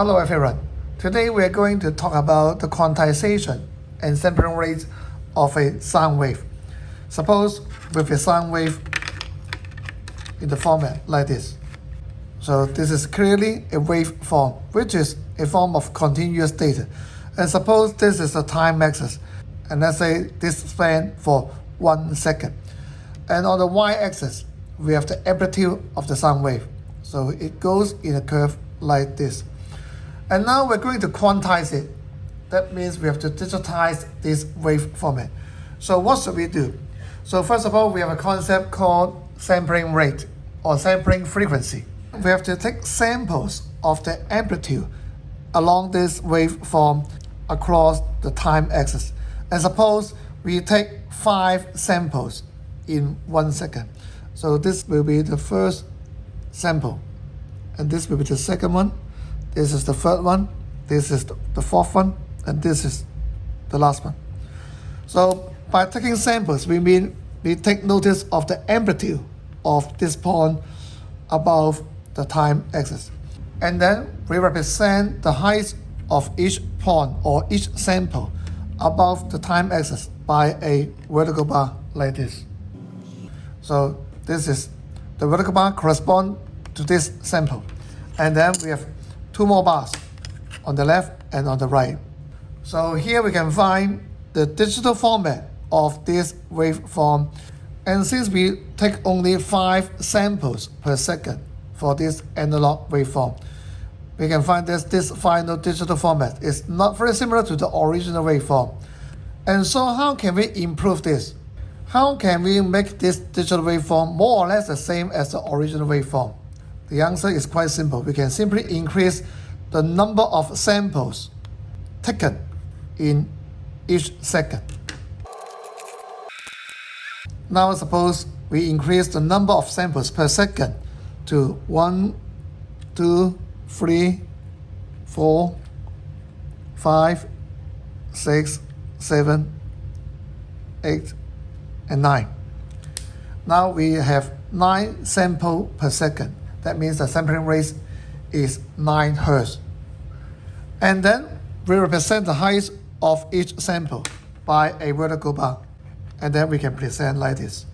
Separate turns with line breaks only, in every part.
Hello everyone. Today we are going to talk about the quantization and sampling rate of a sound wave. Suppose with a sound wave in the format like this. So this is clearly a waveform, which is a form of continuous data. And suppose this is the time axis, and let's say this span for one second. And on the y-axis, we have the amplitude of the sound wave. So it goes in a curve like this. And now we're going to quantize it. That means we have to digitize this wave format. So what should we do? So first of all, we have a concept called sampling rate or sampling frequency. We have to take samples of the amplitude along this waveform across the time axis. And suppose we take five samples in one second. So this will be the first sample. And this will be the second one. This is the third one. This is the fourth one. And this is the last one. So by taking samples, we mean we take notice of the amplitude of this point above the time axis. And then we represent the height of each point or each sample above the time axis by a vertical bar like this. So this is the vertical bar correspond to this sample. And then we have two more bars on the left and on the right. So here we can find the digital format of this waveform. And since we take only five samples per second for this analog waveform, we can find this, this final digital format is not very similar to the original waveform. And so how can we improve this? How can we make this digital waveform more or less the same as the original waveform? The answer is quite simple. We can simply increase the number of samples taken in each second. Now suppose we increase the number of samples per second to 1, 2, 3, 4, 5, 6, 7, 8, and 9. Now we have 9 samples per second. That means the sampling rate is 9 Hertz. And then we represent the height of each sample by a vertical bar. And then we can present like this.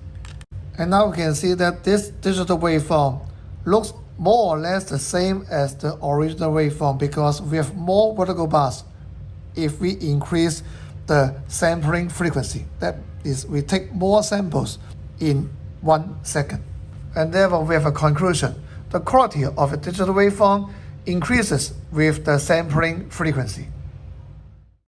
And now we can see that this digital waveform looks more or less the same as the original waveform because we have more vertical bars if we increase the sampling frequency. That is, we take more samples in one second. And therefore, we have a conclusion the quality of a digital waveform increases with the sampling frequency.